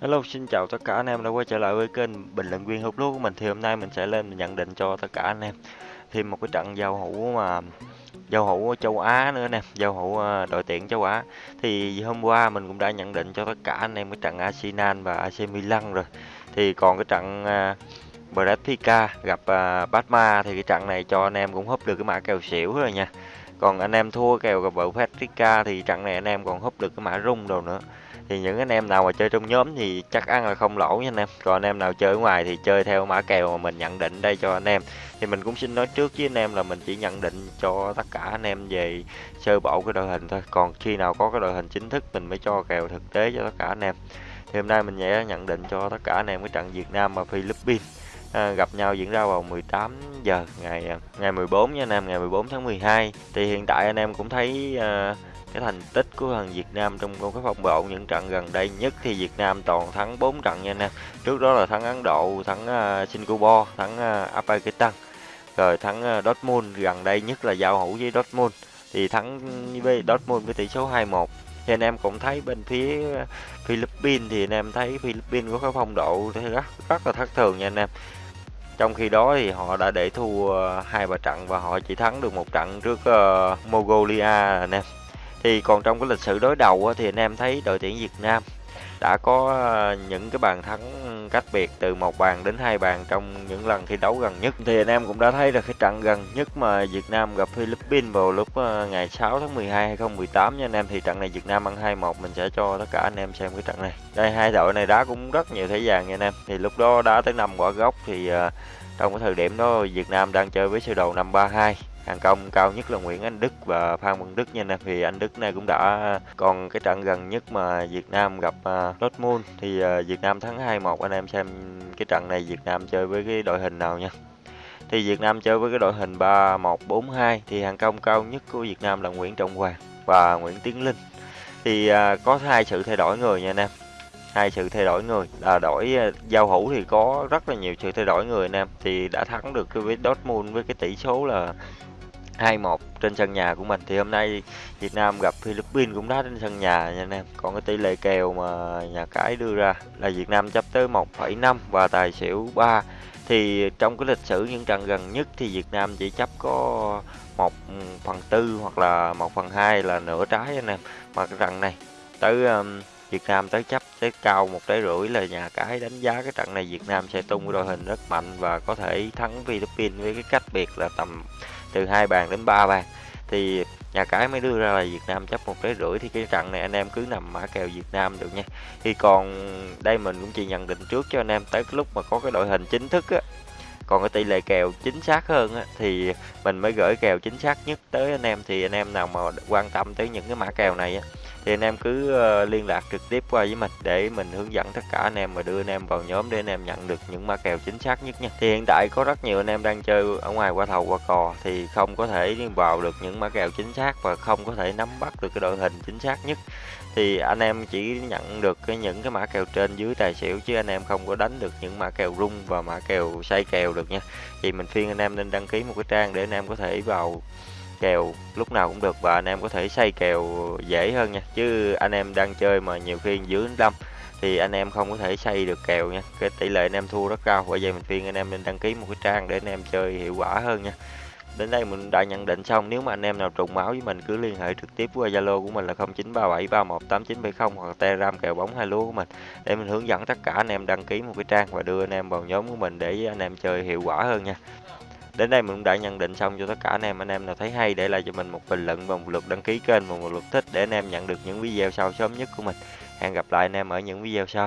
Hello, xin chào tất cả anh em đã quay trở lại với kênh bình luận viên hút lúa của mình. Thì hôm nay mình sẽ lên nhận định cho tất cả anh em thêm một cái trận giao hữu mà giao hữu châu Á nữa nè, giao hữu ờ, đội tuyển châu Á. Thì hôm qua mình cũng đã nhận định cho tất cả anh em cái trận Arsenal và AC Milan rồi. Thì còn cái trận ờ, uh, Benfica gặp ờ, uh, Batma thì cái trận này cho anh em cũng húp được cái mã kèo xỉu rồi nha. Còn anh em thua kèo gặp Benfica thì trận này anh em còn húp được cái mã rung đồ nữa thì những anh em nào mà chơi trong nhóm thì chắc ăn là không lỗ nha anh em. Còn anh em nào chơi ở ngoài thì chơi theo mã kèo mà mình nhận định đây cho anh em. Thì mình cũng xin nói trước với anh em là mình chỉ nhận định cho tất cả anh em về sơ bộ cái đội hình thôi. Còn khi nào có cái đội hình chính thức mình mới cho kèo thực tế cho tất cả anh em. Thì hôm nay mình sẽ nhận định cho tất cả anh em cái trận Việt Nam và Philippines à, gặp nhau diễn ra vào 18 giờ ngày à, ngày 14 nha anh em ngày 14 tháng 12 thì hiện tại anh em cũng thấy à, cái thành tích của thằng Việt Nam trong cái phong độ những trận gần đây nhất thì Việt Nam toàn thắng 4 trận nha anh em. Trước đó là thắng Ấn Độ, thắng uh, Singapore, thắng à, uh, Afghanistan, rồi thắng uh, Dortmund gần đây nhất là giao hữu với Dortmund thì thắng với Dortmund với tỷ số 2-1. Thì anh em cũng thấy bên phía Philippines thì anh em thấy Philippines có cái phong độ rất rất là thất thường nha anh em. Trong khi đó thì họ đã để thua hai ba trận và họ chỉ thắng được một trận trước uh, Mongolia anh em thì còn trong cái lịch sử đối đầu thì anh em thấy đội tuyển Việt Nam đã có ờ, những cái bàn thắng cách biệt từ một bàn đến hai bàn trong những lần thi đấu gần nhất. Thì anh em cũng đã thấy được cái trận gần nhất mà Việt Nam gặp Philippines vào lúc ờ, ngày 6 tháng 12 2018 nha anh em. Thì trận này Việt Nam ăn 2-1 mình sẽ cho tất cả anh em xem cái trận này. Đây, hai đội này đá cũng rất nhiều thế vàng nha anh em. Thì lúc đó đá tới năm quả gốc thì ờ, trong cái thời điểm đó Việt Nam đang chơi với sơ đồ 532 hàng công cao nhất là Nguyễn Anh Đức và Phan Văn Đức nha anh em thì anh Đức này cũng đã còn cái trận gần nhất mà Việt Nam gặp uh, Dortmund thì uh, Việt Nam thắng 2-1 anh em xem cái trận này Việt Nam chơi với cái đội hình nào nha. Thì Việt Nam chơi với cái đội hình 3-1-4-2 thì hàng công cao nhất của Việt Nam là Nguyễn Trọng Hoàng và Nguyễn Tiến Linh. Thì uh, có hai sự thay đổi người nha anh em. Hai sự thay đổi người. Là đổi giao hữu thì có rất là nhiều sự thay đổi người anh em. Thì đã thắng được cái với Dortmund với cái tỷ số là 2-1 trên sân nhà của mình. Thì hôm nay Việt Nam gặp Philippines cũng đá trên sân nhà nha anh em. Còn cái tỷ lệ kèo mà nhà cái đưa ra là Việt Nam chấp tới 1,5 và tài xỉu 3 thì trong cái lịch sử những trận gần nhất thì Việt Nam chỉ chấp có 1 phần tư hoặc là 1 phần 2 là nửa trái anh em. Mà cái trận này tới um, Việt Nam tới chấp tới cao một trái rưỡi là nhà cái đánh giá cái trận này Việt Nam sẽ tung đội hình rất mạnh và có thể thắng Philippines với cái cách biệt là tầm từ hai bàn đến ba bàn. Thì nhà cái mới đưa ra là Việt Nam chấp một trái rưỡi, thì cái trận này anh em cứ nằm mã kèo Việt Nam được nha. Thì còn đây mình cũng chỉ nhận định trước cho anh em tới cái lúc mà có cái đội hình chính thức á còn cái tỷ lệ kèo chính xác hơn á, thì mình mới gửi kèo chính xác nhất tới anh em. Thì anh em nào mà quan tâm tới những cái mã kèo này á, thì anh em cứ ờ, liên lạc trực tiếp qua với mình để mình hướng dẫn tất cả anh em và đưa anh em vào nhóm để anh em nhận được những mã kèo chính xác nhất nha. Thì hiện tại có rất nhiều anh em đang chơi ở ngoài qua thầu qua cò thì không có thể vào được những mã kèo chính xác và không có thể nắm bắt được cái đội hình chính xác nhất. Thì anh em chỉ nhận được cái những cái mã kèo trên dưới tài xỉu chứ anh em không có đánh được những mã kèo rung và mã kèo xoay kèo được nha. Thì mình khuyên anh em nên đăng ký một cái trang để anh em có thể vào kèo lúc nào cũng được và anh em có thể xây kèo dễ hơn nha. Chứ anh em đang chơi mà nhiều khi dưới năm thì anh em không có thể xây được kèo nha. Cái tỷ lệ anh em thua rất cao. Bởi vậy mình khuyên anh em nên đăng ký một cái trang để anh em chơi hiệu quả hơn nha đến đây mình đã nhận định xong nếu mà anh em nào trùng máu với mình, cứ liên hệ trực tiếp qua zalo của mình là 0937318970 hoặc telegram kèo bóng hai lúa của mình để mình hướng dẫn tất cả anh em đăng ký một cái trang và đưa anh em vào nhóm của mình để anh em chơi hiệu quả hơn nha Đến đây mình cũng đã nhận định xong cho tất cả anh em. Anh em nào thấy hay để lại cho mình một bình luận và một lượt đăng ký kênh và một lượt thích để anh em nhận được những video sau sớm nhất của mình. Hẹn gặp lại anh em ở những video sau.